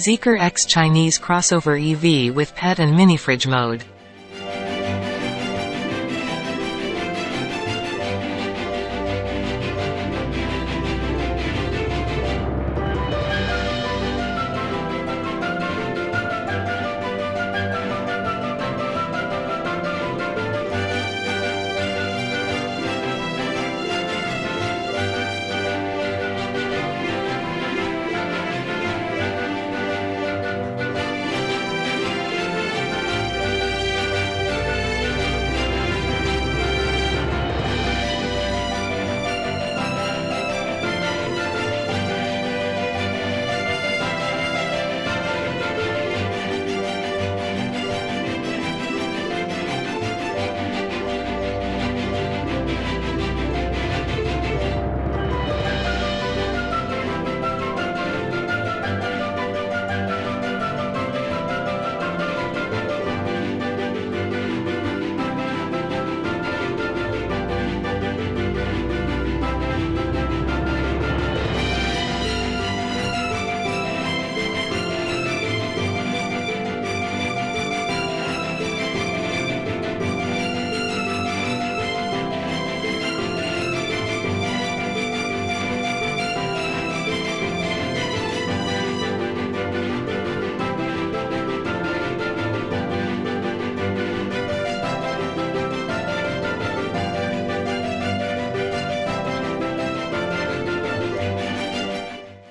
Zeekr X Chinese crossover EV with pet and mini fridge mode.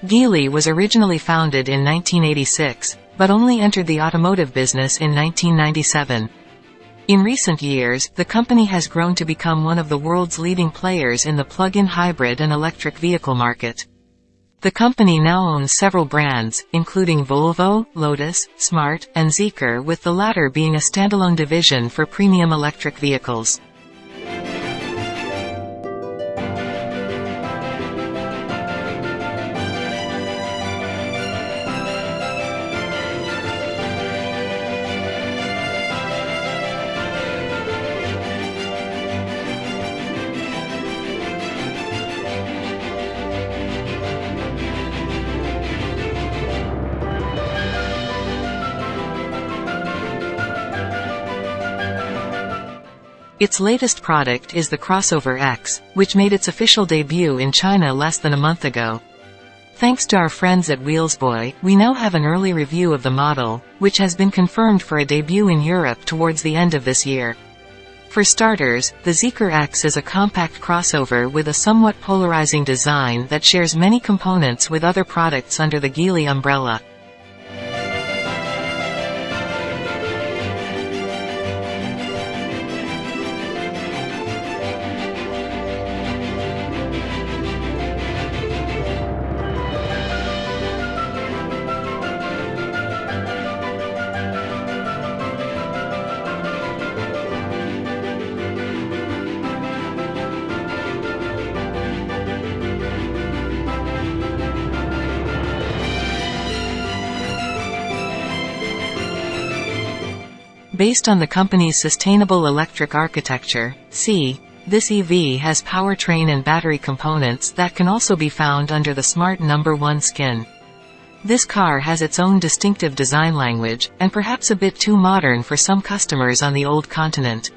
Geely was originally founded in 1986, but only entered the automotive business in 1997. In recent years, the company has grown to become one of the world's leading players in the plug-in hybrid and electric vehicle market. The company now owns several brands, including Volvo, Lotus, Smart, and Zeekr with the latter being a standalone division for premium electric vehicles. Its latest product is the Crossover X, which made its official debut in China less than a month ago. Thanks to our friends at Wheelsboy, we now have an early review of the model, which has been confirmed for a debut in Europe towards the end of this year. For starters, the Zeekr X is a compact crossover with a somewhat polarizing design that shares many components with other products under the Geely umbrella. Based on the company's sustainable electric architecture, C, this EV has powertrain and battery components that can also be found under the Smart Number 1 skin. This car has its own distinctive design language, and perhaps a bit too modern for some customers on the old continent.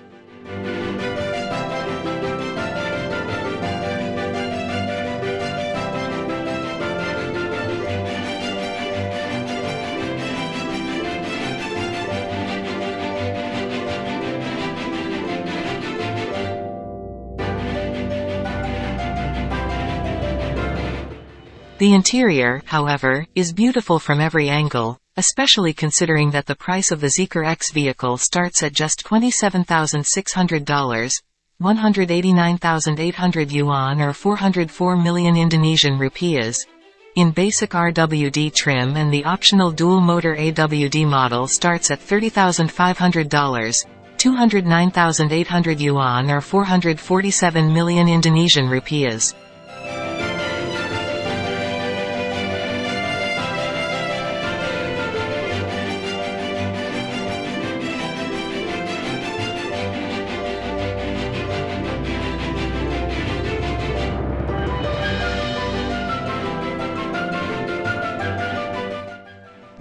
The interior, however, is beautiful from every angle, especially considering that the price of the Zeekr X vehicle starts at just $27,600, 189,800 yuan or 404 million Indonesian rupiahs. In basic RWD trim and the optional dual-motor AWD model starts at $30,500, 209,800 yuan or 447 million Indonesian rupiahs.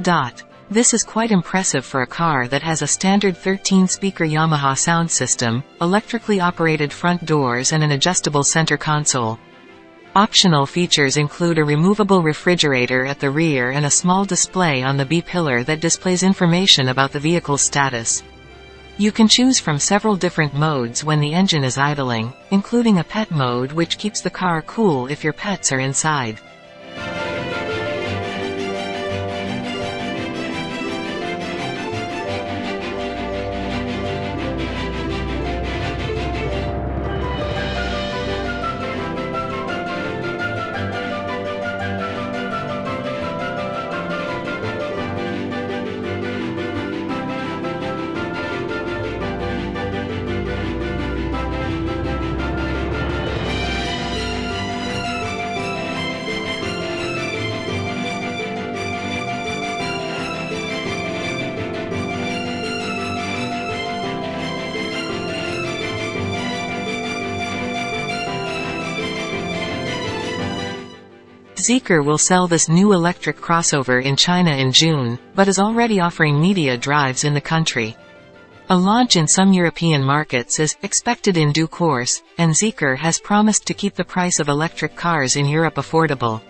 Dot. This is quite impressive for a car that has a standard 13-speaker Yamaha sound system, electrically operated front doors and an adjustable center console. Optional features include a removable refrigerator at the rear and a small display on the B-pillar that displays information about the vehicle's status. You can choose from several different modes when the engine is idling, including a pet mode which keeps the car cool if your pets are inside. Zeekr will sell this new electric crossover in China in June, but is already offering media drives in the country. A launch in some European markets is expected in due course, and Zeekr has promised to keep the price of electric cars in Europe affordable.